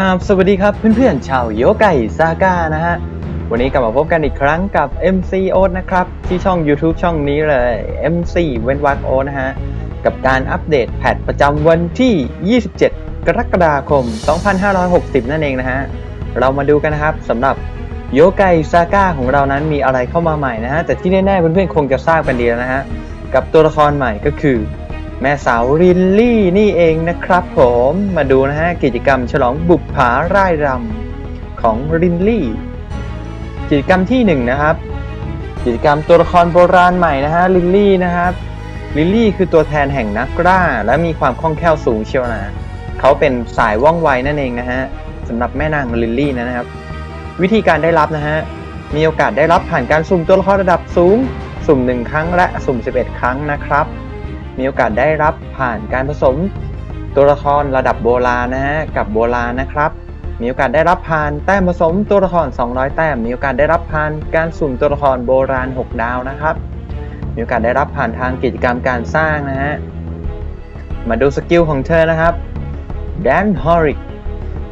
ครับสวัสดีครับเพื่อนๆชาวโยไก่ซาก้านะฮะ วันนี้กลับมาพบกันอีกครั้งกับ MC o อนะครับ ที่ช่อง YouTube ช่องนี้เลย MC เว้นวักโอนะฮะ กับการอัปเดตแพทประจำวันที่ 27 กรกฎาคม 2560 นั่นเองนะฮะ เรามาดูกันนะครับสำหรับโยไก่ซาก้าของเรานั้นมีอะไรเข้ามาใหม่นะฮะ แต่ที่แน่ๆเพื่อนๆคงจะทราบกันดีแล้วนะฮะ กับตัวละครใหม่ก็คือ แม่สาวลิลลี่นี่เองนะครับผมมาดูนะฮะกิจกรรมฉลองบุปผาร่ายรำของลิลลี่ กิจกรรมที่หนึ่งนะครับ กิจกรรมตัวละครโบราณใหม่นะฮะลิลลี่นะครับลิลลี่คือตัวแทนแห่งนักกล้าและมีความคล่องแคล่วสูงเชียวนะเขาเป็นสายว่องไวนั่นเองนะฮะสำหรับแม่นางลิลลี่นะครับ วิธีการได้รับนะฮะมีโอกาสได้รับผ่านการสุ่มตัวละครระดับสูง สุ่ม 1 ครั้งและสุ่ม 11 ครั้งนะครับ มีโอกาสได้รับผ่านการผสมตัวละครระดับโบราณนะฮะกับโบราณนะครับ มีโอกาสได้รับผ่านแต้มผสมตัวละคร 200 แต้ม มีโอกาสได้รับผ่านการสุ่มตัวละครโบราณ 6 ดาวนะครับ มีโอกาสได้รับผ่านทางกิจกรรมการสร้างนะฮะ มาดูสกิลของเธอนะครับแดนฮอริก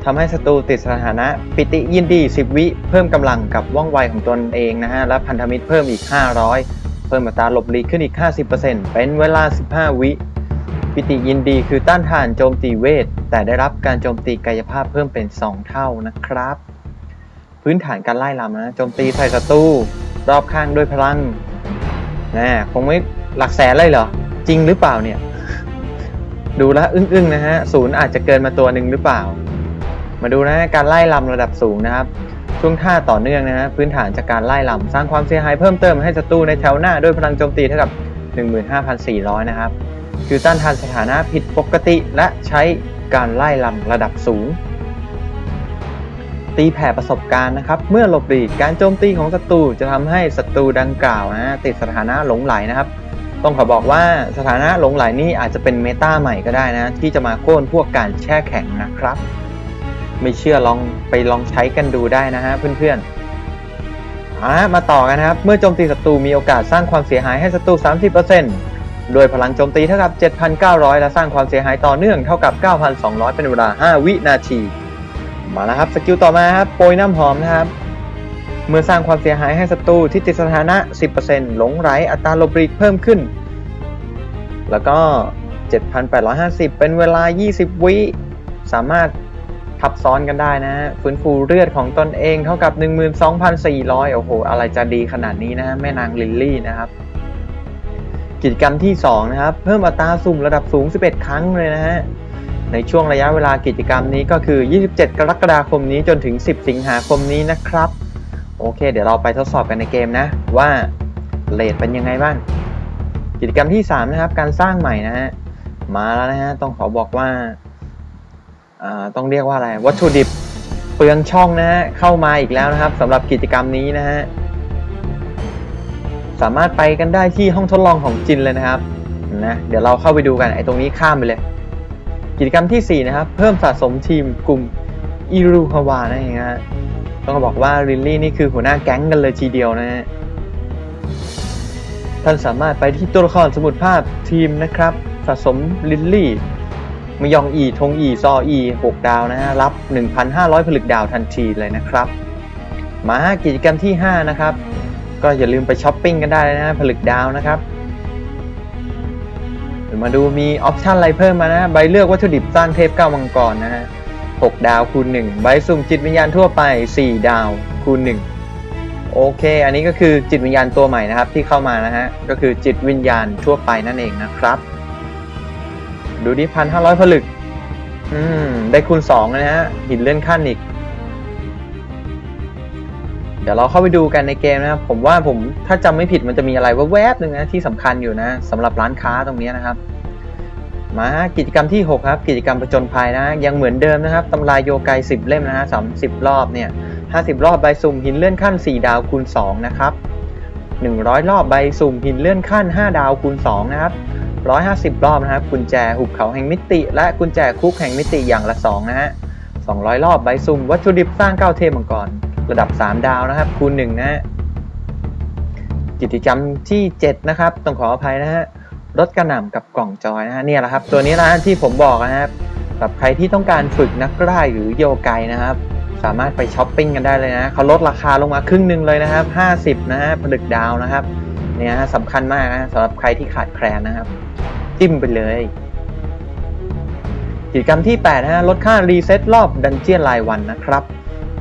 ทำให้ศัตรูติดสถานะปิติยินดี 10 วิ เพิ่มกำลังกับว่องไวของตนเองนะฮะ และพันธมิตรเพิ่มอีก 500 เพิ่มอัตราหลบหลีกขึ้นอีก 50%เป็นเวลา 15 วิปิติยินดีคือต้านทานโจมตีเวท แต่ได้รับการโจมตีกายภาพเพิ่มเป็น 2 เท่านะครับ พื้นฐานการไล่ลำนะโจมตีใส่ศัตรูรอบข้างด้วยพลังนะคงไม่หลักแสนเลยเหรอ จริงหรือเปล่าเนี่ย ดูแลวอึ้งๆนะฮะศูนย์อาจจะเกินมาตัวหนึ่งหรือเปล่า มาดูนะฮะการไล่ลำระดับสูงนะครับ ช่วงท่าต่อเนื่องนะฮะพื้นฐานจากการไล่ลำสร้างความเสียหายเพิ่มเติมให้ศัตรูในแถวหน้าด้วยพลังโจมตีเท่ากับ 15,400 นะครับคือต้านทานสถานะผิดปกติและใช้การไล่ลำระดับสูง ตีแผ่ประสบการณ์นะครับ เมื่อหลบหลีกการโจมตีของศัตรูจะทำให้ศัตรูดังกล่าวนะติดสถานะหลงไหลนะครับ ต้องขอบอกว่าสถานะหลงไหลนี่อาจจะเป็นเมตาใหม่ก็ได้นะ ที่จะมาโค่นพวกการแช่แข็งนะครับ ไม่เชื่อลองไปลองใช้กันดูได้นะฮะเพื่อนๆอ่ามาต่อกันนะครับ เมื่อโจมตีศัตรูมีโอกาสสร้างความเสียหายให้ศัตรู 30%โดยพลังโจมตีเท่ากับ 7,900 และสร้างความเสียหายต่อเนื่องเท่ากับ 9,200 เป็นเวลา 5 วินาที มาแล้วครับสกิลต่อมาครับโปรยน้ำหอมนะครับเมื่อสร้างความเสียหายให้ศัตรูที่ติดสถานะ 10%หลงไหลอัตราลบหลีกเพิ่มขึ้น แล้วก็ 7,850 เป็นเวลา 20 วิ สามารถ ทับซ้อนกันได้นะฮะฟื้นฟูเลือดของตนเองเท่ากับ 12,400 โอ้โห อะไรจะดีขนาดนี้นะแม่นางลิลลี่นะครับกิจกรรมที่ 2 นะครับ เพิ่มอัตราสุ่มระดับสูง 11 ครั้งเลยนะฮะ ในช่วงระยะเวลากิจกรรมนี้ก็คือ 27 กรกฎาคมนี้จนถึง 10 สิงหาคมนี้นะครับ โอเค เดี๋ยวเราไปทดสอบกันในเกมนะ ว่าเลทเป็นยังไงบ้าง กิจกรรมที่ 3 นะครับ การสร้างใหม่นะฮะ มาแล้วนะฮะ ต้องขอบอกว่า ต้องเรียกว่าอะไรวัตถุดิบเปลืองช่องนะฮะเข้ามาอีกแล้วนะครับสำหรับกิจกรรมนี้นะฮะสามารถไปกันได้ที่ห้องทดลองของจินเลยนะครับนะเดี๋ยวเราเข้าไปดูกันไอ้ตรงนี้ข้ามไปเลย กิจกรรมทีสี่4 นะครับ เพิ่มสะสมทีมกลุ่มอิรุฮาวานั่นเองฮะต้องบอกว่าลิลลี่นี่คือหัวหน้าแก๊งกันเลยทีเดียวนะฮะท่านสามารถไปที่ตัวละครสมุดภาพทีมนะครับ สะสมลิลลี่ มยองอีทงอีซออี6ดาวนะฮะรับ 1,500 ผลึกดาวทันทีเลยนะครับ มากิจกรรมที่ 5 นะครับ ก็อย่าลืมไปช้อปปิ้งกันได้นะฮะผลึกดาวนะครับมาดูมี option อะไรเพิ่มมานะใบเลือกวัตถุดิบสร้างเทพเก้ามังกรนะฮะ6ดาวคูณ 1 ใบสุ่มจิตวิญญาณทั่วไป 4 ดาวคูณ 1 โอเค อันนี้ก็คือจิตวิญญาณตัวใหม่นะครับที่เข้ามานะฮะก็คือจิตวิญญาณทั่วไปนั่นเองนะครับ ดูดิพันห้าร้อยผลึก อืม ได้คูณสองนะฮะ หินเลื่อนขั้นอีก เดี๋ยวเราเข้าไปดูกันในเกมนะครับ ผมว่าผมถ้าจำไม่ผิดมันจะมีอะไรแวบๆหนึ่งนะที่สำคัญอยู่นะสำหรับร้านค้าตรงนี้นะครับ มากิจกรรมที่ 6 ครับ กิจกรรมประจนภัยนะ ยังเหมือนเดิมนะครับตำรายโยไก10 เล่มนะฮะสามสิบรอบเนี่ย50รอบใบสุ่มหินเลื่อนขั้น 4 ดาวคูณ2นะครับ100 รอบใบสุ่มหินเลื่อนขั้น 5 ดาวคูณ2นะครับ 150 รอบนะครับ กุญแจหุบเขาแห่งมิติ และกุญแจคุกแห่งมิติอย่างละ 2 นะฮะ 200 รอบใบซุ่มวัตถุดิบสร้าง 9 เทพมังกร ระดับ 3 ดาวนะครับ คูณ 1 นะฮะ กิจกรรมที่ 7 นะครับ ต้องขออภัยนะฮะ ลดกระหน่ำกับกล่องจอยนะฮะ เนี่ยแหละครับ ตัวนี้นะที่ผมบอกนะครับสำหรับใครที่ต้องการฝึกนักร่ายหรือโยไกนะครับ สามารถไปช้อปปิ้งกันได้เลยนะเขาลดราคาลงมาครึ่งหนึ่งเลยนะครับ 50 นะฮะผลึกดาวนะครับ เนี่ยสำคัญมากนะสำหรับใครที่ขาดแคลนนะครับ จิ้มไปเลย กิจกรรมที่8นะฮะลดค่า reset รอบ dungeon รายวันนะครับ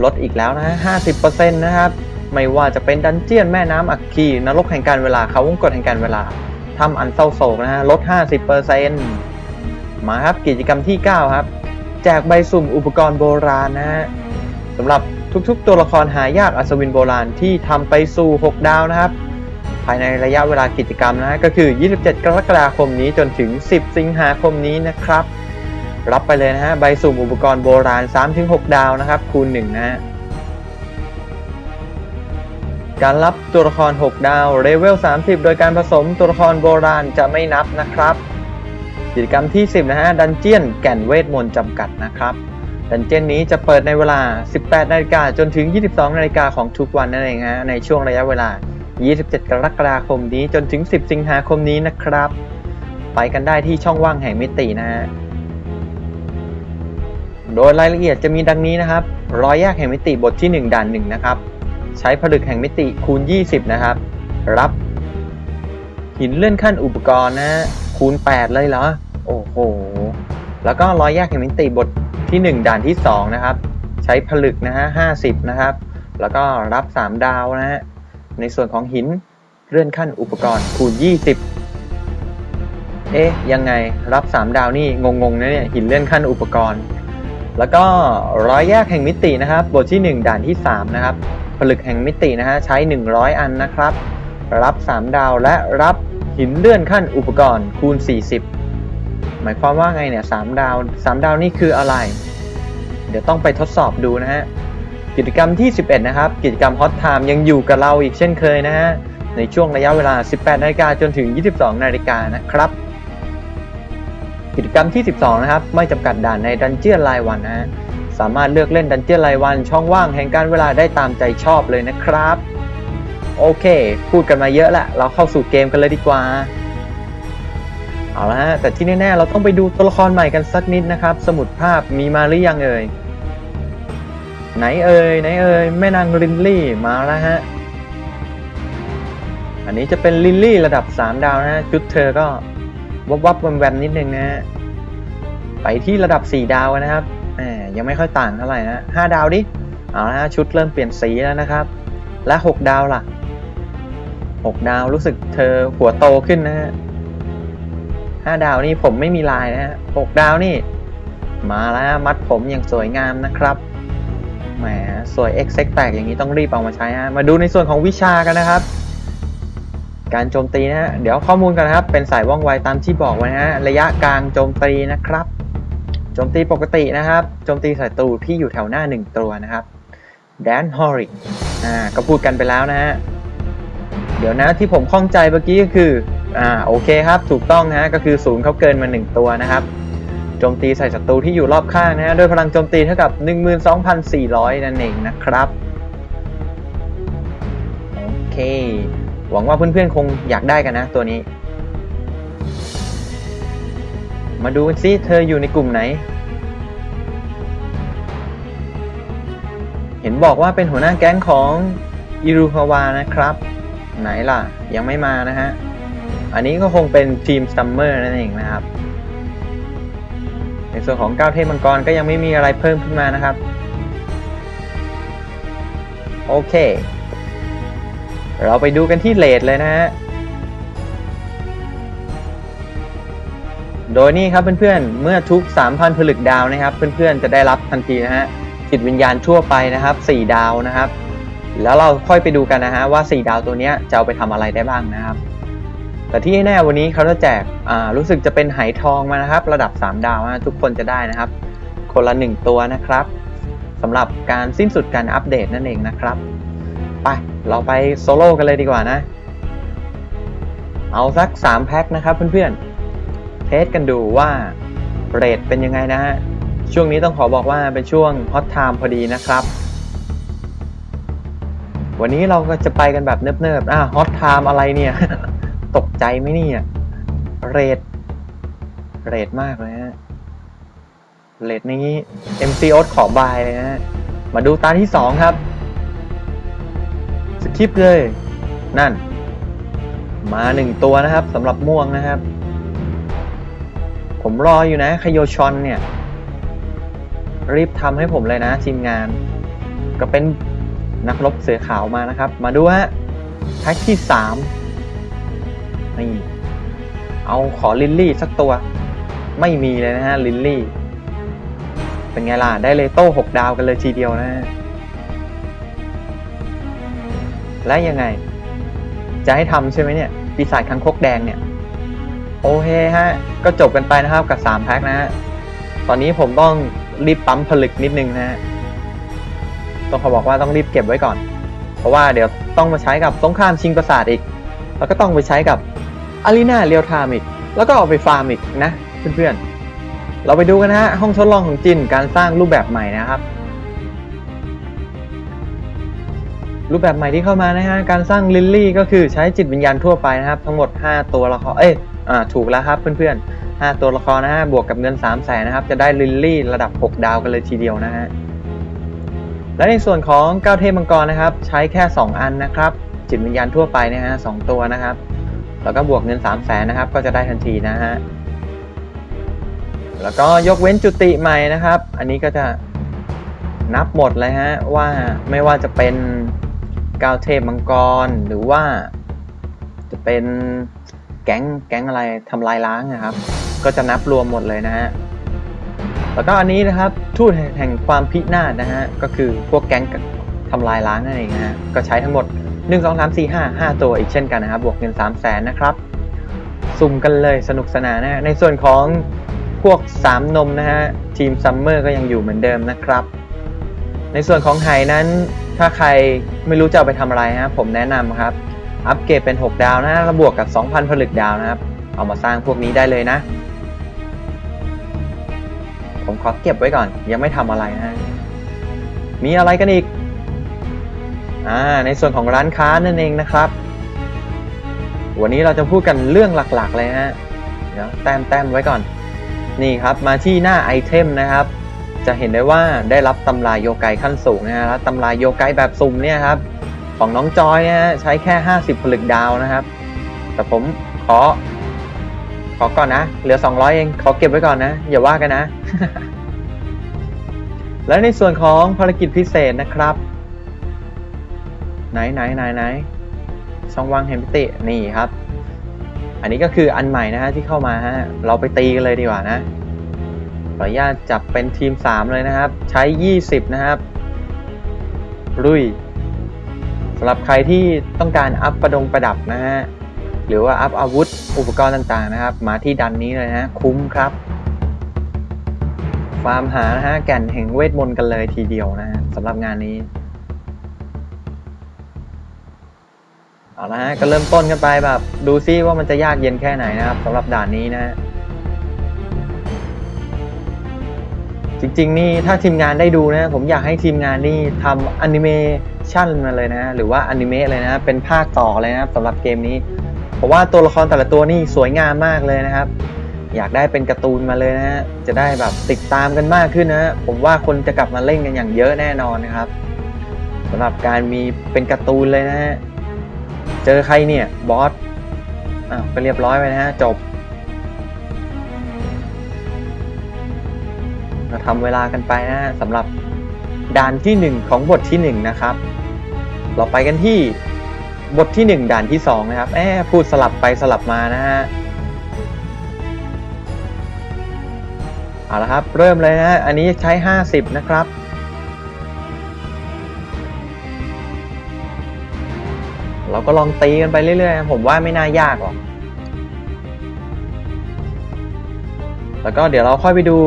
ลดอีกแล้วนะฮะ50%นะครับ ไม่ว่าจะเป็นดันเจียนแม่น้ำอัคคีนรกแห่งการเวลาเขาวงกฏแห่งการเวลาทำอันเศร้าโศกนะฮะลด 50%มาครับกิจกรรมที่ 9 ครับแจกใบสุ่มอุปกรณ์โบราณนะฮะสำหรับทุกๆ ตัวละครหายากอัศวินโบราณที่ทำไปสู่ 6 ดาวนะครับ ภายในระยะเวลากิจกรรมนะก็คือ 27 กรกฎาคมนี้จนถึง 10 สิงหาคมนี้นะครับ รับไปเลยนะฮะใบสุ่มอุปกรณ์โบราณ 3-6 ดาวนะครับ คูณ 1 นะฮะการรับตัวละคร 6 ดาวเลเวล 30 โดยการผสมตัวละครโบราณจะไม่นับนะครับ กิจกรรมที่ 10 นะฮะ ดันเจียนแก่นเวทมนต์จำกัดนะครับ ดันเจียนนี้จะเปิดในเวลา 18 นาฬิกาจนถึง 22 นาฬิกาของทุกวันนั่นเองฮะ ในช่วงระยะเวลา 27 กรกฎาคมนี้จนถึง 10 สิงหาคมนี้นะครับ ไปกันได้ที่ช่องว่างแห่งมิตินะฮะโดยรายละเอียดจะมีดังนี้นะครับรอยแยกแห่งมิติบทที่ 1 ด่าน1นะครับ ใช้ผลึกแห่งมิติคูณ 20 นะครับ รับ หินเลื่อนขั้นอุปกรณ์นะคูณ 8 เลยเหรอ โอ้โห แล้วก็รอยแยกแห่งมิติบทที่ 1 ด่านที่ 2 นะครับ ใช้ผลึกนะฮะ 50 นะครับ แล้วก็รับ 3 ดาวนะฮะ ในส่วนของหินเลื่อนขั้นอุปกรณ์คูณ 20 เอ๊ะ ยังไงรับ 3 ดาวนี่งงๆนะเนี่ยหินเลื่อนขั้นอุปกรณ์ แล้วก็ร้อยแยกแห่งมิตินะครับ บทที่ 1 ด่านที่ 3 นะครับ ผลึกแห่งมิตินะฮะใช้ 100 อันนะครับ รับ 3 ดาวและรับหินเลื่อนขั้นอุปกรณ์คูณ 40 หมายความว่าไงเนี่ย3ดาว 3 ดาวนี่คืออะไร เดี๋ยวต้องไปทดสอบดูนะฮะ กิจกรรมที่ 11 นะครับ กิจกรรมฮอตไทม์ยังอยู่กับเราอีกเช่นเคยนะฮะ ในช่วงระยะเวลา 18 นาฬิกาจนถึง 22 นาฬิกานะครับ กิจกรรมที่ 12 นะครับ ไม่จำกัดด่านในดันเจียนรายวันนะสามารถเลือกเล่นดันเจียนรายวัน ช่องว่างแห่งการเวลาได้ตามใจชอบเลยนะครับ โอเค พูดกันมาเยอะละ เราเข้าสู่เกมกันเลยดีกว่าเอาละฮะแต่ที่แน่ๆเราต้องไปดูตัวละครใหม่กันสักนิดนะครับ สมุดภาพมีมาหรือยังเอ่ย ไหนเอ่ยไหนเอ่ยแม่นางลินลี่มาแล้วฮะ อันนี้จะเป็นลินลี่ระดับ 3 ดาวนะฮะชุดเธอก็วับวับแวมๆนิดนึงนะฮะไปที่ระดับ 4 ดาวนะครับแหมยังไม่ค่อยต่างเท่าไหร่นะ5ดาวดิเอาละฮะชุดเริ่มเปลี่ยนสีแล้วนะครับ และ 6 ดาวล่ะ 6 ดาวรู้สึกเธอหัวโตขึ้นนะฮะ5ดาวนี่ผมไม่มีลายนะฮะ6ดาวนี่ มาแล้วมัดผมอย่างสวยงามนะครับ แหมสวยเอ็กเซ็กแตกอย่างนี้ต้องรีบเอามาใช้ฮะมาดูในส่วนของวิชากันนะครับ การโจมตีนะฮะเดี๋ยวข้อมูลกันนะครับ เป็นสายว่องไวตามที่บอกไว้นะฮะระยะกลางโจมตีนะครับโจมตีปกตินะครับโจมตีศัตรูที่อยู่แถวหน้า 1 ตัวนะครับแดนฮอริกอ่าก็พูดกันไปแล้วนะฮะเดี๋ยวนะที่ผมข้องใจเมื่อกี้ก็คืออ่าโอเคครับถูกต้องนะฮะก็คือศูนย์เขาเกินมา 1 ตัวนะครับ โจมตีใส่ศัตรูที่อยู่รอบข้างนะฮะด้วยพลังโจมตีเท่ากับ 12,400 นั่นเองนะครับโอเคหวังว่าเพื่อนๆคงอยากได้กันนะตัวนี้ มาดูกันซิเธออยู่ในกลุ่มไหน เห็นบอกว่าเป็นหัวหน้าแก๊งของอิรุฮาวานะครับ ไหนล่ะ ยังไม่มานะฮะ อันนี้ก็คงเป็นธีม summer นั่นเองนะครับ ส่วนของเก้าเทพมังกรก็ยังไม่มีอะไรเพิ่มขึ้นมานะครับ โอเค เราไปดูกันที่ rate เลยนะฮะโดยนี่ครับเพื่อนๆ เมื่อทุก 3,000ผลึกดาวนะครับ เพื่อนๆ จะได้รับทันทีนะฮะจิตวิญญาณทั่วไปนะครับ 4 ดาวนะครับ แล้วเราค่อยไปดูกันนะฮะว่า 4 ดาวตัวนี้จะเอาไปทำอะไรได้บ้างนะครับ แต่ที่แน่วันนี้เขาจะแจกอ่ารู้สึกจะเป็นไหทองมานะครับ ระดับ 3 ดาวนะทุกคนจะได้นะครับ คนละ 1 ตัวนะครับสำหรับการสิ้นสุดการอัปเดตนั่นเองนะครับ ไปเราไปโซโล่กันเลยดีกว่านะ เอาสัก 3 แพ็คนะครับเพื่อนๆ เทสกันดูว่าเรทเป็นยังไงนะฮะ ช่วงนี้ต้องขอบอกว่าเป็นช่วง hot time พอดีนะครับ วันนี้เราก็จะไปกันแบบเนิบๆอะ hot time อะไรเนี่ย ตกใจไหมเนี่ย rate rate มากเลยฮะ rate นี้ MC โอ๊ตขอ bye เลยนะฮะมาดูตาที่สองครับ skip เลย นั่น มาหนึ่งตัวนะครับสำหรับม่วงนะครับ ผมรออยู่นะคโยชอนเนี่ย รีบทำให้ผมเลยนะทีมงาน ก็เป็นนักรบเสือขาวมานะครับ มาดูฮะแพ็กที่สาม นี่เอาขอลิลลี่สักตัว ไม่มีเลยนะฮะลิลลี่ เป็นไงล่ะ ได้เลโต้หกดาวกันเลยทีเดียวนะฮะและยังไง จะให้ทำใช่ไหมเนี่ย ปีศาจคังคกแดงเนี่ย โอเคฮะ ก็จบกันไปนะครับกับ 3 แพ็คนะฮะ ตอนนี้ผมต้องรีบปั๊มผลึกนิดนึงนะฮะ ต้องขอบอกว่าต้องรีบเก็บไว้ก่อน เพราะว่าเดี๋ยวต้องมาใช้กับสงครามชิงปราสาทอีก แล้วก็ต้องไปใช้กับ arena real time อีก แล้วก็เอาไปฟาร์มอีกนะเพื่อนๆ เราไปดูกันนะฮะห้องทดลองของจินการสร้างรูปแบบใหม่นะครับ รูปแบบใหม่ที่เข้ามานะฮะการสร้างลิลลี่ก็คือใช้จิตวิญญาณทั่วไปนะครับ ทั้งหมด 5 ตัวละครเอ้ยอ่าถูกแล้วครับเพื่อนๆ 5 ตัวละครนะฮะบวกกับเงิน3 0 0แสนนะครับ จะได้ลิลลี่ระดับ 6 ดาวกันเลยทีเดียวนะฮะและในส่วนของก้าวเทพมังกรนะครับ ใช้แค่ 2 อันนะครับ จิตวิญญาณทั่วไปนะฮะสองตัวนะครับ แล้วก็บวกเงิน 3 0 0แสนนะครับ ก็จะได้ทันทีนะฮะ แล้วก็ยกเว้นจุติใหม่นะครับ อันนี้ก็จะนับหมดเลยฮะว่าไม่ว่าจะเป็นก้าวเทพมังกร หรือว่าจะเป็นแก๊งแก๊งอะไรทำลายล้างนะครับ ก็จะนับรวมหมดเลยนะฮะแล้วก็อันนี้นะครับทูตแห่งความพินาศนะฮะก็คือพวกแก๊งทำลายล้างนั่นเองนะฮะก็ใช้ทั้งหมด 1 2 3 4 5 5 ตัวอีกเช่นกันนะครับ บวกเงิน3 0 0แสนนะครับ สุ่มกันเลยสนุกสนานนะในส่วนของพวก 3 นมนะฮะ ทีมซัมเมอร์ก็ยังอยู่เหมือนเดิมนะครับ ในส่วนของไหนั้นถ้าใครไม่รู้จะเอาไปทำอะไรฮะผมแนะนำครับ อัปเกรดเป็น 6 ดาวนะฮะแล้วบวกกับ 2,000 ผลึกดาวนะครับ เอามาสร้างพวกนี้ได้เลยนะ ผมขอเก็บไว้ก่อนยังไม่ทำอะไรนะฮะมีอะไรกันอีก อ่าในส่วนของร้านค้านั่นเองนะครับ วันนี้เราจะพูดกันเรื่องหลักๆ เลยฮะเดี๋ยวแต้มแต้มไว้ก่อน นี่ครับมาที่หน้าไอเทมนะครับ จะเห็นได้ว่าได้รับตำราโยไกขั้นสูงนะฮะตำราโยไกแบบสุ่มเนี่ยครับ ของน้องจอยนี่ยฮะใช้แค่ 50ผลึกดาวนะครับ แต่ผมขอ ขอก่อนนะ เหลือ 200 เอง ขอเก็บไว้ก่อนนะ อย่าว่ากันนะ และในส่วนของภารกิจพิเศษนะครับ ไหนไหนไหนไหนช่องว่างเฮมพิตินี่ครับ อันนี้ก็คืออันใหม่นะฮะที่เข้ามาฮะเราไปตีกันเลยดีกว่านะขออนุญาตจับเป็นทีม 3 เลยนะครับ ใช้ 20 นะครับลุยสำหรับใครที่ต้องการอัพประดงประดับนะฮะหรือว่าอัพอาวุธอุปกรณ์ต่างๆนะครับ มาที่ดันนี้เลยนะฮะคุ้มครับฟาร์มหานะฮะแก่นแห่งเวทมนต์กันเลยทีเดียวนะฮะสำหรับงานนี้ เอาละฮะก็เริ่มต้นกันไปแบบ ดูซิว่ามันจะยากเย็นแค่ไหนนะครับสำหรับด่านนี้นะฮะจริง ๆ นี่ถ้าทีมงานได้ดูนะผมอยากให้ทีมงานนี่ทำแอนิเมชันมาเลยนะ หรือว่าอนิเมะเลยนะ เป็นภาคต่อเลยนะครับสำหรับเกมนี้ เพราะว่าตัวละครแต่ละตัวนี่สวยงามมากเลยนะครับ อยากได้เป็นการ์ตูนมาเลยนะฮะจะได้แบบติดตามกันมากขึ้นนะผมว่าคนจะกลับมาเล่นกันอย่างเยอะแน่นอนนะครับสำหรับการมีเป็นการ์ตูนเลยนะฮะ เจอใครเนี่ย บอส อ้าว ก็เรียบร้อยไปนะฮะ จบ เราทำเวลากันไปนะสำหรับด่านที่ 1 ของบทที่ 1 นะครับ เราไปกันที่บทที่ 1 ด่านที่ 2 นะครับแอบพูดสลับไปสลับมานะฮะเอาละครับ เริ่มเลยนะฮะอันนี้ใช้ 50 นะครับ ก็ลองตีกันไปเรื่อยๆ ผมว่าไม่น่ายากหรอก แล้วก็เดี๋ยวเราค่อยไปดู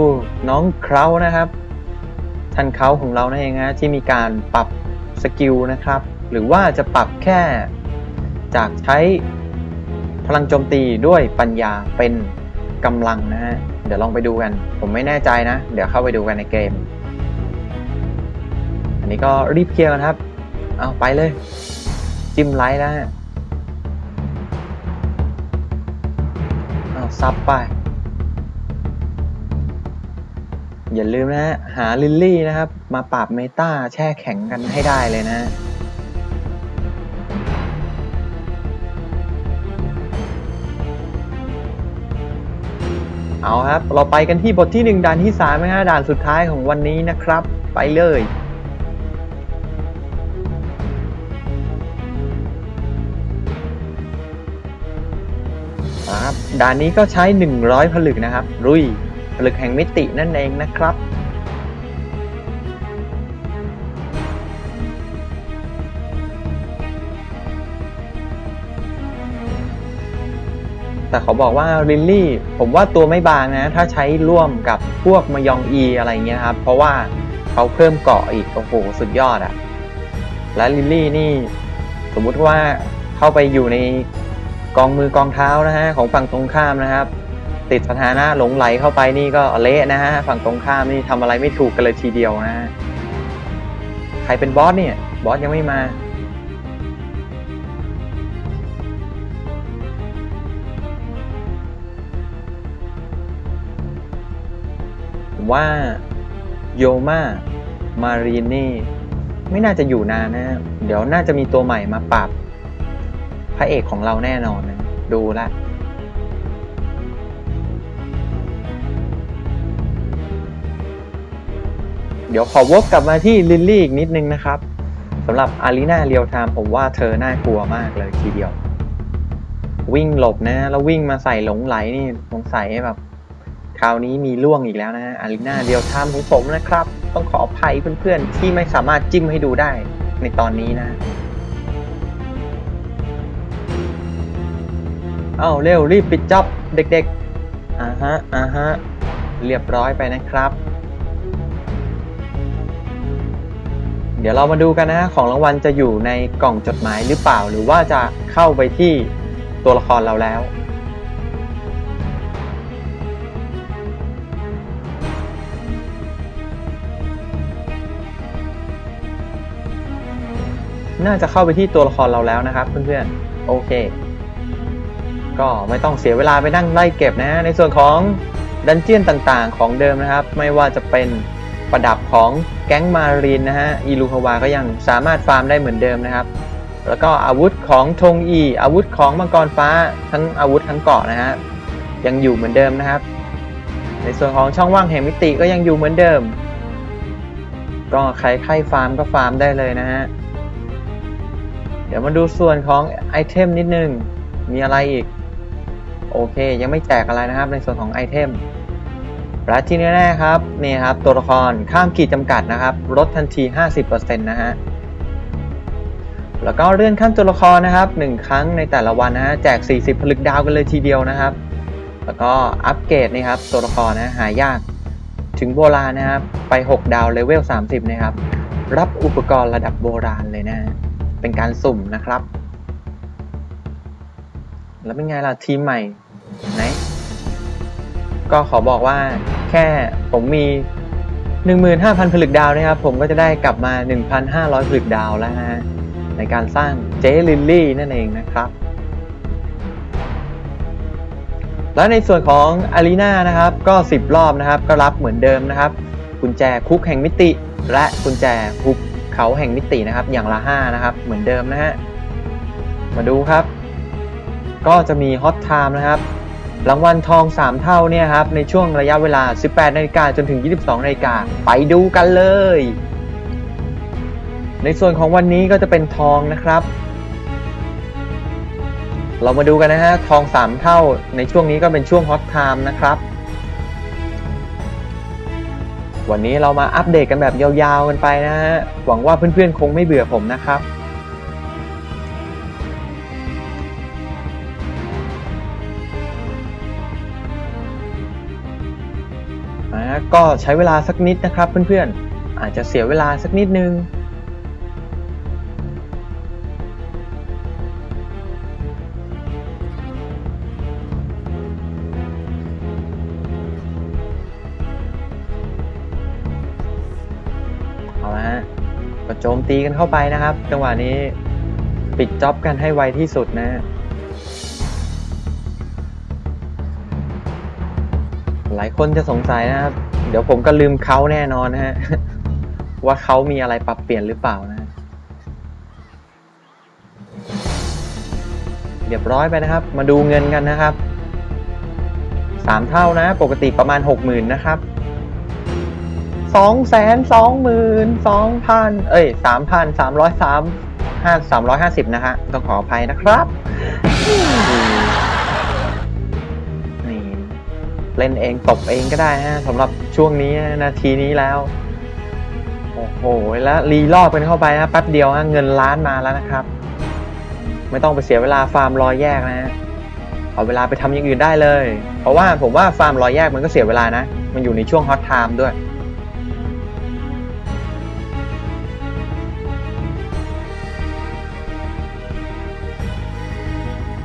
น้องเครานะครับ ท่านเขาของเรานั่นเองฮะที่มีการปรับ skill นะครับ หรือว่าจะปรับแค่จากใช้พลังโจมตีด้วยปัญญาเป็นกำลังนะฮะ เดี๋ยวลองไปดูกัน ผมไม่แน่ใจนะ เดี๋ยวเข้าไปดูกันในเกม อันนี้ก็รีบเคลียร์กันครับ เอาไปเลย จิ้มไลท์แล้วฮะเอาซับไป อย่าลืมนะฮะ หาลิลลี่นะครับ มาปราบเมตาแช่แข็งกันให้ได้เลยนะเอาครับ เราไปกันที่บทที่ 1ด่านที่3นะฮะด่านสุดท้ายของวันนี้นะครับ ไปเลย ด่านนี้ก็ใช้ 100 ผลึกนะครับรุย ผลึกแห่งมิตินั่นเองนะครับ แต่เขาบอกว่าลิลลี่ ผมว่าตัวไม่บางนะ ถ้าใช้ร่วมกับพวกมายองอีอะไรเงี้ยครับ เพราะว่าเขาเพิ่มเกาะอีก โอ้โห สุดยอดอะและลิลลี่นี่ สมมุติว่าเข้าไปอยู่ใน กองมือกองเท้านะฮะของฝั่งตรงข้ามนะครับ ติดสถานะหลงไหลเข้าไปนี่ก็เละนะฮะฝั่งตรงข้ามนี่ทำอะไรไม่ถูกกันเลยทีเดียวนะฮะใครเป็นบอสเนี่ยบอสยังไม่มาผมว่าโยมามารีนนี่ไม่น่าจะอยู่นานนะ เดี๋ยวน่าจะมีตัวใหม่มาปรับ พระเอกของเราแน่นอนนะดูละเดี๋ยวขอวกกลับมาที่ลิลลี่อีกนิดนึงนะครับสำหรับ arena real time ผมว่าเธอน่ากลัวมากเลยทีเดียว วิ่งหลบนะ แล้ววิ่งมาใส่หลงไหลนี่สงสัยแบบคราวนี้มีล่วงอีกแล้วนะฮะอารีนาเรียวไทม์ของผมนะครับ ต้องขออภัยเพื่อนๆ ที่ไม่สามารถจิ้มให้ดูได้ในตอนนี้นะ อ้าเร็วรีบปิดจ็อบเด็กๆอ่าฮะอ่าฮะเรียบร้อยไปนะครับ เดี๋ยวเรามาดูกันนะของรางวัลจะอยู่ในกล่องจดหมายหรือเปล่า หรือว่าจะเข้าไปที่ตัวละครเราแล้วน่าจะเข้าไปที่ตัวละครเราแล้วนะครับเพื่อนๆ โอเค ก็ไม่ต้องเสียเวลาไปนั่งไล่เก็บนะ ในส่วนของดันเจียนต่างๆ ของเดิมนะครับ ไม่ว่าจะเป็นประดับของแก๊งมารีนนะฮะอีลูฮาวาก็ยังสามารถฟาร์มได้เหมือนเดิมนะครับ แล้วก็อาวุธของธงอี อาวุธของมังกรฟ้าทั้งอาวุธทั้งเกาะนะฮะยังอยู่เหมือนเดิมนะครับ ในส่วนของช่องว่างแห่งมิติก็ยังอยู่เหมือนเดิม ก็ใครใครฟาร์มก็ฟาร์มได้เลยนะฮะเดี๋ยวมาดูส่วนของ item นิดนึงมีอะไรอีก โอเค ยังไม่แจกอะไรนะครับในส่วนของ item และที่แน่ๆครับนี่ครับตัวละครข้ามขีดจำกัดนะครับลดทันที 50%นะฮะแล้วก็เลื่อนขั้นตัวละครนะครับ 1 ครั้งในแต่ละวันนะฮะแจก 40 ผลึกดาวกันเลยทีเดียวนะครับ แล้วก็อัปเกรดนี่ครับตัวละครนะหายากถึงโบราณนะครับ ไป 6 ดาวเลเวล 30 นะครับ รับอุปกรณ์ระดับโบราณเลยนะฮะเป็นการสุ่มนะครับ แล้วเป็นไงล่ะทีมใหม่ไหนก็ขอบอกว่าแค่ผมมี 15,000 ผลึกดาวนะครับ ผมก็จะได้กลับมา 1,500 ผลึกดาวแล้วฮะในการสร้างเจลิลลี่นั่นเองนะครับ แล้วในส่วนของอารีนานะครับก็ 10 รอบนะครับ ก็รับเหมือนเดิมนะครับ กุญแจคุกแห่งมิติ และกุญแจคุกเขาแห่งมิตินะครับ อย่างละ 5 นะครับ เหมือนเดิมนะฮะมาดูครับ ก็จะมี hot time นะครับรางวัลทอง 3 เท่าเนี่ยครับในช่วงระยะเวลา 18นาฬิกาจนถึง 22นาฬิกาไปดูกันเลย ในส่วนของวันนี้ก็จะเป็นทองนะครับ เรามาดูกันนะฮะทอง 3 เท่าในช่วงนี้ก็เป็นช่วง hot time นะครับ วันนี้เรามาอัปเดตกันแบบยาวๆกันไปนะฮะหวังว่าเพื่อนๆคงไม่เบื่อผมนะครับ ก็ใช้เวลาสักนิดนะครับเพื่อนๆ อาจจะเสียเวลาสักนิดนึง เอาละฮะก็โจมตีกันเข้าไปนะครับ จังหวะนี้ปิดจ็อบกันให้ไวที่สุดนะฮะหลายคนจะสงสัยนะครับ เดี๋ยวผมก็ลืมเขาแน่นอนนะฮะ ว่าเขามีอะไรปรับเปลี่ยนหรือเปล่านะ เรียบร้อยไปนะครับ มาดูเงินกันนะครับสามเท่านะ ปกติประมาณหกหมื่นนะครับสองแสนสองหมื่นสองพันเอ้ยสามพันสามร้อยสามห้าสามร้อยห้าสิบนะฮะต้องขออภัยนะครับ เล่นเองตบเองก็ได้ฮะสำหรับช่วงนี้นาทีนี้แล้ว โอ้โห แล้วรีรอบกันเข้าไปนะแป๊บเดียวฮะเงินล้านมาแล้วนะครับ ไม่ต้องไปเสียเวลาฟาร์มรอยแยกนะฮะเอาเวลาไปทำอย่างอื่นได้เลย เพราะว่าผมว่าฟาร์มรอยแยกมันก็เสียเวลานะ มันอยู่ในช่วง hot time ด้วย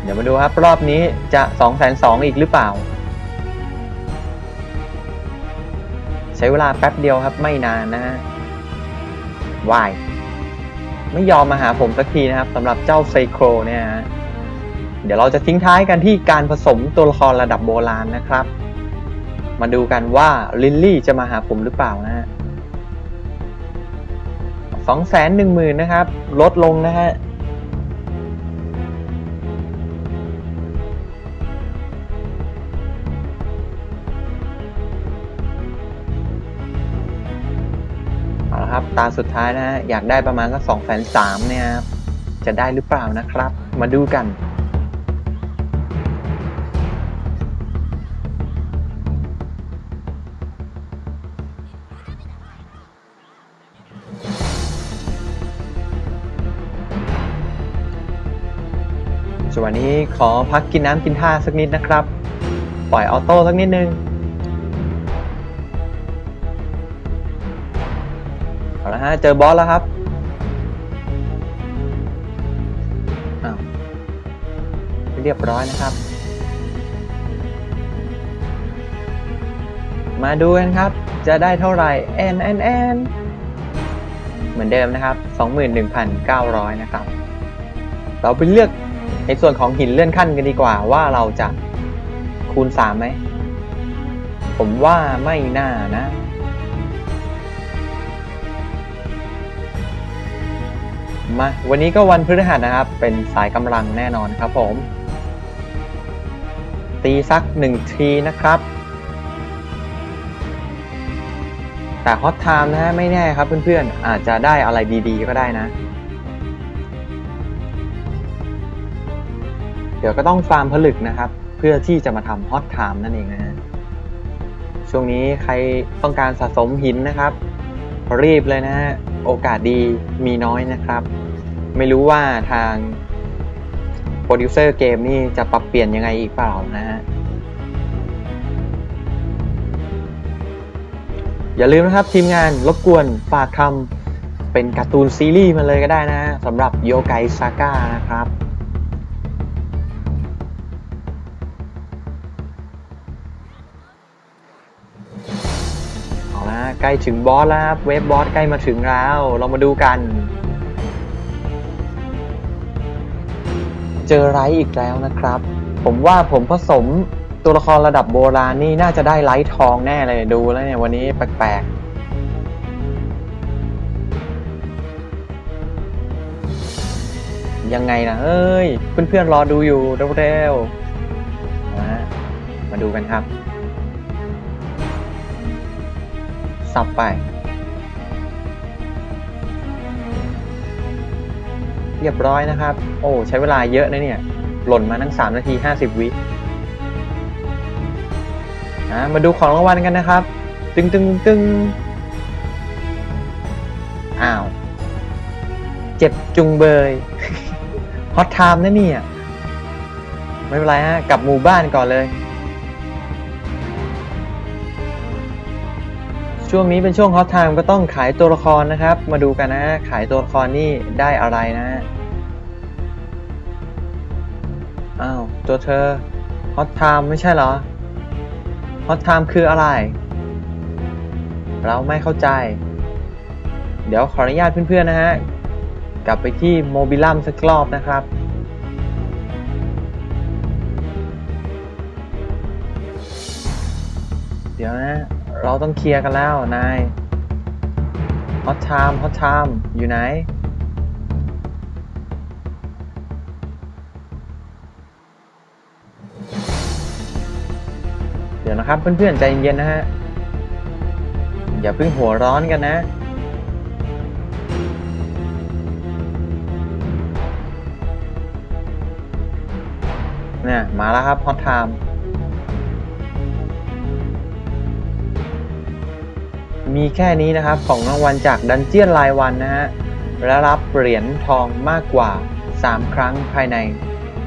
เดี๋ยวมาดูครับ รอบนี้จะ2องแสนสองอีกหรือเปล่า ช้เวลาแป๊บเดียวครับไม่นานนะฮะวายไม่ยอมมาหาผมสักทีนะครับสำหรับเจ้าไซโครเนี่ยฮะเดี๋ยวเราจะทิ้งท้ายกันที่การผสมตัวละครระดับโบราณนะครับ มาดูกันว่าลิลลี่จะมาหาผมหรือเปล่านะฮะสองแสนหนึ่งหมื่นนะครับ ลดลงนะฮะ เอาละครับ ตาสุดท้ายนะฮะอยากได้ประมาณสักสองแสนสามเนี่ยครับจะได้หรือเปล่านะครับ มาดูกันส่วนนี้ขอพักกินน้ำกินท่าสักนิดนะครับ ปล่อยออโต้สักนิดนึงาเจอบอสแล้วครับอ้าวเรียบร้อยนะครับ มาดูกันครับ จะได้เท่าไหร่ n n n เหมือนเดิมนะครับ 21,900 นะครับ เราไปเลือกในส่วนของหินเลื่อนขั้นกันดีกว่าว่าเราจะคูณ 3 ไหม ผมว่าไม่น่านะ มาวันนี้ก็วันพฤหัสนะครับ เป็นสายกำลังแน่นอนครับผม ตีสักหนึ่งทีนะครับ แต่ hot time นะฮะไม่แน่ครับเพื่อนๆ อาจจะได้อะไรดีๆก็ได้นะ เดี๋ยวก็ต้องฟาร์มผลึกนะครับ เพื่อที่จะมาทำ hot time นั่นเองนะฮะช่วงนี้ใครต้องการสะสมหินนะครับรีบเลยนะฮะ โอกาสดีมีน้อยนะครับ ไม่รู้ว่าทางโปรดิวเซอร์เกมนี่จะปรับเปลี่ยนยังไงอีกเปล่านะฮะ อย่าลืมนะครับทีมงานรบกวนฝากทำเป็นการ์ตูนซีรีส์มาเลยก็ได้นะสำหรับโยไกซาก้านะครับเอาละใกล้ถึงบอสแล้วครับ เวฟบอสใกล้มาถึงแล้ว เรามาดูกัน เจอไรท์อีกแล้วนะครับ ผมว่าผมผสมตัวละครระดับโบราณนี่น่าจะได้ไลท์ทองแน่เลยดูแล้วเนี่ยวันนี้แปลกๆ ยังไงนะเอ้ย เพื่อนๆรอดูอยู่เร็วๆมามาดูกันครับ สับไป เรียบร้อยนะครับ โอ้ ใช้เวลาเยอะนะเนี่ย หล่นมาทั้ง 3 นาที 50 วิมาดูของรางวัลกันนะครับ ตึงตึงตึงอ้าว เจ็บจุงเบย hot time นะเนี่ย ไม่เป็นไรฮะ กลับหมู่บ้านก่อนเลย ช่วงนี้เป็นช่วง hot time ก็ต้องขายตัวละครนะครับ มาดูกันนะ ขายตัวละครนี่ได้อะไรนะอ้าวตัวเธอ hot time ไม่ใช่เหรอ hot time คืออะไร เราไม่เข้าใจ เดี๋ยวขออนุญาตเพื่อนๆนะฮะ กลับไปที่โมบิลัมสักรอบนะครับเดี๋ยวนะ เราต้อง clear กันแล้ว นายhot time hot time อยู่ไหน เดี๋ยวนะครับเพื่อนๆ ใจเย็นๆนะฮะ อย่าเพิ่งหัวร้อนกันนะเนี่ยมาแล้วครับ hot time มีแค่นี้นะครับของรางวัลจากดันเจียนรายวันนะฮะและรับเหรียญทองมากกว่า 3 ครั้งภายใน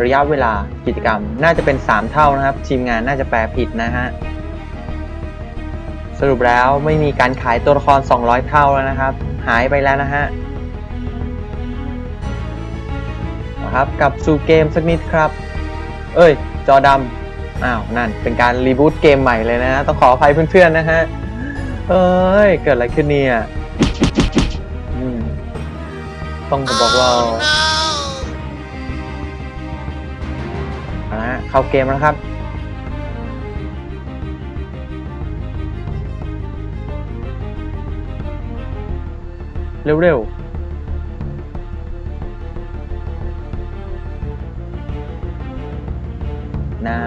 ระยะเวลากิจกรรม น่าจะเป็น 3 เท่านะครับ ทีมงานน่าจะแปลผิดนะฮะสรุปแล้วไม่มีการขายตัวละคร 200 เท่าแล้วนะครับ หายไปแล้วนะฮะนะครับกลับสู่เกมสักนิดครับ เอ้ย จอดำอ้าว นั่นเป็นการรีบูตเกมใหม่เลยนะฮะต้องขออภัยเพื่อนๆนะฮะ เอ้ย เกิดอะไรขึ้นเนี่ยอืมต้องบอกว่าเอาละฮะเข้าเกมแล้วครับ เร็วๆนา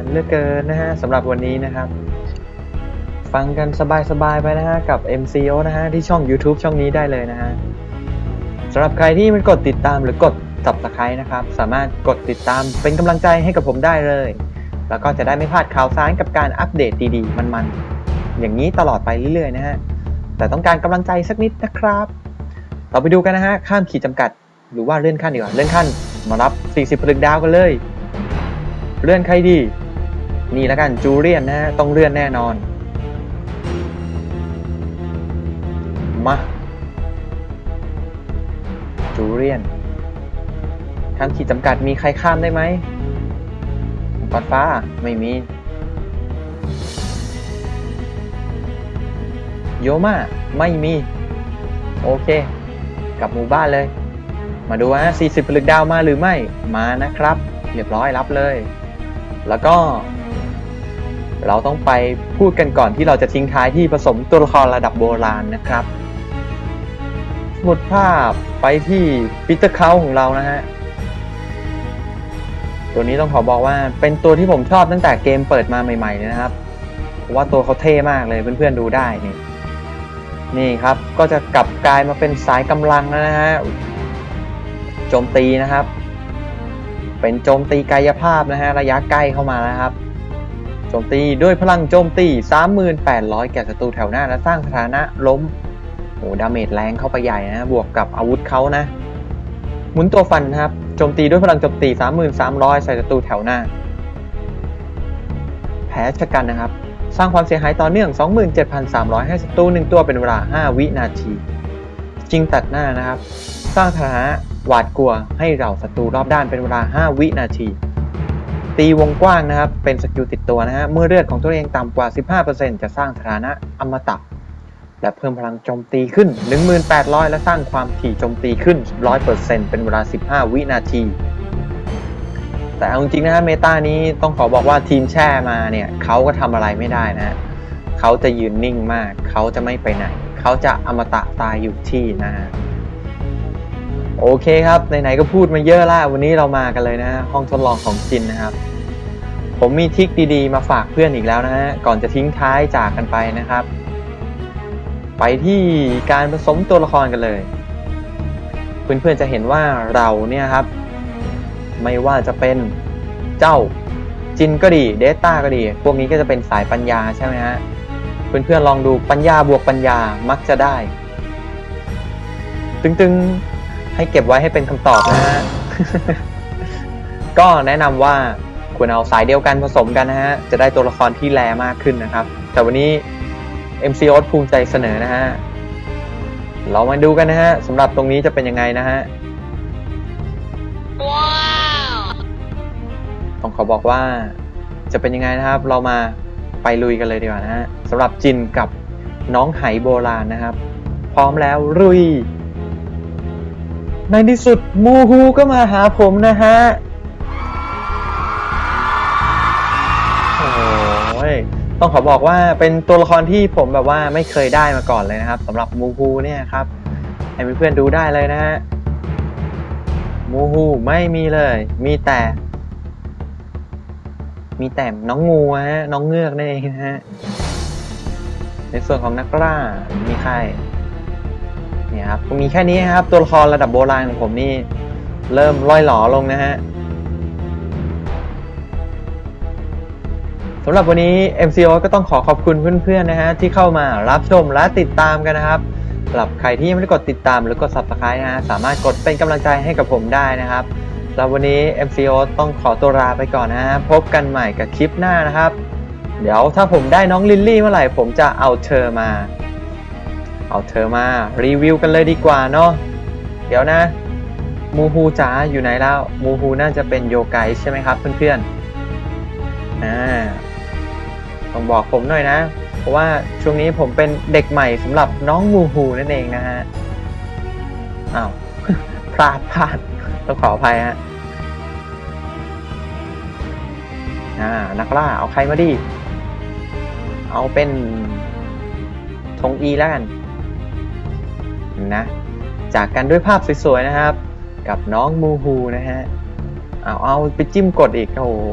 นเหลือกเกินนะฮะสำหรับวันนี้นะครับ ฟังกันสบายๆไปนะฮะกับ MCO นะฮะที่ช่อง YouTube ช่องนี้ได้เลยนะฮะสำหรับใครที่มันกดติดตามหรือกด subscribe นะครับ สามารถกดติดตามเป็นกำลังใจให้กับผมได้เลย แล้วก็จะได้ไม่พลาดข่าวสารกับการอัปเดตดีๆ มันๆ อย่างนี้ตลอดไปเรื่อยๆนะฮะแต่ต้องการกำลังใจสักนิดนะครับ เราไปดูกันนะฮะข้ามขีดจำกัด หรือว่าเลื่อนขั้นดีกว่าเลื่อนขั้นมารับ 40ผลึกดาวกันเลย เลื่อนใครดี นี่แล้วกันจูเลียนนะฮะต้องเลื่อนแน่นอน มาจูเลียนข้ามขีดจำกัดมีใครข้ามได้ไหมปอดฟ้าไม่มี โยมาไม่มี โอเค กลับหมู่บ้านเลย มาดูฮะ40ผลึกดาวมาหรือไม่มานะครับ เรียบร้อยรับเลย แล้วก็ เราต้องไปพูดกันก่อนที่เราจะทิ้งท้ายที่ผสมตัวละครระดับโบราณนะครับ สมุดภาพไปที่ปีเตอร์เคาของเรานะฮะ ตัวนี้ต้องขอบอกว่าเป็นตัวที่ผมชอบตั้งแต่เกมเปิดมาใหม่ๆเลยนะครับ เพราะว่าตัวเขาเท่มากเลยเพื่อนๆดูได้นี่นี่ครับก็จะกลับกลายมาเป็นสายกำลังนะฮะโจมตีนะครับ เป็นโจมตีกายภาพนะฮะระยะใกล้เข้ามาแล้วครับโจมตีด้วยพลังโจมตี 3800 แก่ศัตรูแถวหน้าและสร้างสถานะล้ม โอ้ damage แรงเข้าไปใหญ่นะ บวกกับอาวุธเขานะ หมุนตัวฟันนะครับ โจมตีด้วยพลังโจมตี 3300 ใส่ศัตรูแถวหน้า แผลชะกันนะครับ สร้างความเสียหายต่อเนื่อง 27,300 ให้ศัตรูหนึ่งตัวเป็นเวลา 5 วินาที จริงตัดหน้านะครับ สร้างสถานะหวาดกลัวให้เราศัตรูรอบด้านเป็นเวลา 5 วินาที ตีวงกว้างนะครับ เป็นสกิลติดตัวนะฮะ เมื่อเลือดของตัวเองต่ำกว่า 15%จะสร้างสถานะอมตะ และเพิ่มพลังโจมตีขึ้น 1,800 และสร้างความถี่โจมตีขึ้น 100%เป็นเวลา 15 วินาที แต่เอาจริงนะฮะเมตานี้ต้องขอบอกว่าทีมแช่มาเนี่ยเขาก็ทำอะไรไม่ได้นะฮะเขาจะยืนนิ่งมาก เขาจะไม่ไปไหน เขาจะอมตะตายอยู่ที่นะฮะโอเคครับไหนๆก็พูดมาเยอะล้ววันนี้เรามากันเลยนะห้องทดลองของจินนะครับ ผมมีทิคดีๆ มาฝากเพื่อนอีกแล้วนะฮะก่อนจะทิ้งท้ายจากกันไปนะครับ ไปที่การผสมตัวละครกันเลย เพื่อนๆจะเห็นว่าเราเนี่ยครับ ไม่ว่าจะเป็นเจ้าจินก็ดีเดต้าก็ดี พวกนี้ก็จะเป็นสายปัญญาใช่ไหมฮะ เพื่อนๆลองดูปัญญาบวกปัญญามักจะได้ ตึงๆให้เก็บไว้ให้เป็นคำตอบนะฮะ ก็แนะนำว่าควรเอาสายเดียวกันผสมกันนะฮะ จะได้ตัวละครที่แรมากขึ้นนะครับ แต่วันนี้ MCO ภูมิใจเสนอนะฮะ เรามาดูกันนะฮะสำหรับตรงนี้จะเป็นยังไงนะฮะต้องขอบอกว่าจะเป็นยังไงนะครับ เรามาไปลุยกันเลยดีกว่านะฮะสำหรับจินกับน้องไหโบราณนะครับ พร้อมแล้วลุย ในที่สุดมูฮูก็มาหาผมนะฮะ ต้องขอบอกว่าเป็นตัวละครที่ผมแบบว่าไม่เคยได้มาก่อนเลยนะครับสำหรับมูฮูเนี่ยครับให้เพื่อนๆดูได้เลยนะฮะมูฮูไม่มีเลย มีแต่ มีแต่น้องงูฮะน้องเงือกนั่นเองนะฮะในส่วนของนักล่ามีใครเนี่ยครับมีแค่นี้ครับ ตัวละครระดับโบราณของผมนี่ เริ่มล่อยหลอลงนะฮะ สำหรับวันนี้ MCO ก็ต้องขอขอบคุณเพื่อนๆนะฮะที่เข้ามารับชมและติดตามกันนะครับสำหรับใครที่ยังไม่ได้กดติดตามหรือกด Subscribe นะฮะสามารถกดเป็นกำลังใจให้กับผมได้นะครับสำหรับวันนี้ MCO ต้องขอตัวลาไปก่อนนะฮะพบกันใหม่กับคลิปหน้านะครับ เดี๋ยวถ้าผมได้น้องลิลลี่เมื่อไหร่ผมจะเอาเธอมา เอาเธอมารีวิวกันเลยดีกว่าเนาะเดี๋ยวนะมูฮูจ๋าอยู่ไหนแล้วมูฮูน่าจะเป็นโยไกใช่ไหมครับเพื่อนๆอ่า ต้องบอกผมหน่อยนะ เพราะว่าช่วงนี้ผมเป็นเด็กใหม่สำหรับน้องมูฮูนั่นเองนะฮะอ้าวพลาดพลาดต้องขออภัยฮะอ่านักล่าเอาใครมาดิเอาเป็นธงอีแล้วกันนะจากกันด้วยภาพสวยๆนะครับ กับน้องมูฮูนะฮะเอาเอาไปจิ้มกดอีกโอ้โห